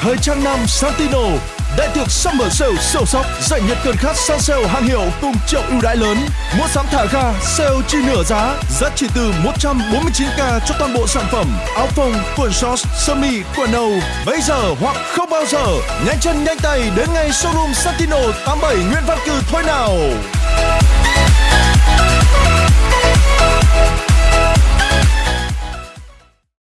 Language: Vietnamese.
thời trang nam Santino Đại tiệc Summer Sale sâu sóc giải nhiệt cơn khát săn sale hàng hiệu cùng triệu ưu đãi lớn. Mua sắm thả ga sale chi nửa giá, giá chỉ từ 149k cho toàn bộ sản phẩm áo phông, quần shorts, sơ mi, quần âu. Bây giờ hoặc không bao giờ, nhanh chân nhanh tay đến ngay showroom Santino 87 Nguyễn Văn Cử thôi nào.